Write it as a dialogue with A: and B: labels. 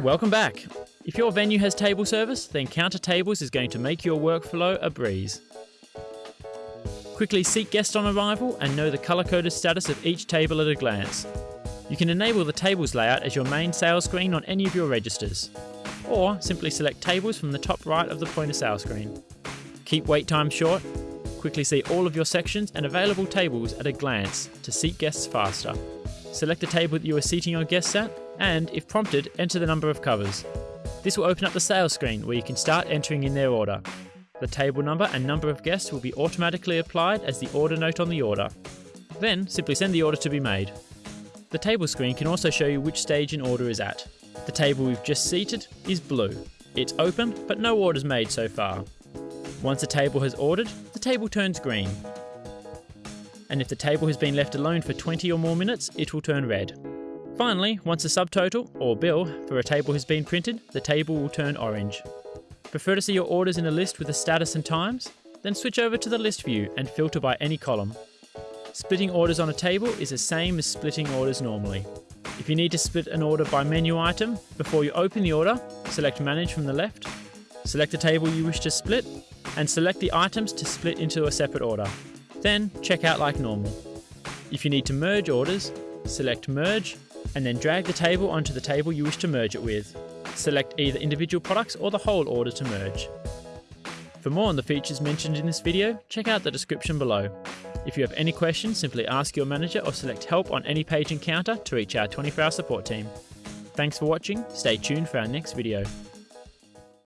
A: Welcome back. If your venue has table service, then Kounta Tables is going to make your workflow a breeze. Quickly seek guests on arrival and know the color coded status of each table at a glance. You can enable the tables layout as your main sales screen on any of your registers, or simply select tables from the top right of the point of sale screen. Keep wait time short, quickly see all of your sections and available tables at a glance to seat guests faster. Select the table that you are seating your guests at, and if prompted, enter the number of covers. This will open up the sales screen where you can start entering in their order. The table number and number of guests will be automatically applied as the order note on the order. Then simply send the order to be made. The table screen can also show you which stage an order is at. The table we've just seated is blue. It's open, but no orders made so far. Once a table has ordered, the table turns green. And if the table has been left alone for 20 or more minutes, it will turn red. Finally, once a subtotal, or bill, for a table has been printed, the table will turn orange. Prefer to see your orders in a list with the status and times? Then switch over to the list view and filter by any column. Splitting orders on a table is the same as splitting orders normally. If you need to split an order by menu item, before you open the order, select Manage from the left, select the table you wish to split, and select the items to split into a separate order. Then check out like normal. If you need to merge orders, select Merge, and then drag the table onto the table you wish to merge it with. Select either individual products or the whole order to merge. For more on the features mentioned in this video, check out the description below. If you have any questions, simply ask your manager or select help on any page in Kounta to reach our 24 hour support team. Thanks for watching, stay tuned for our next video.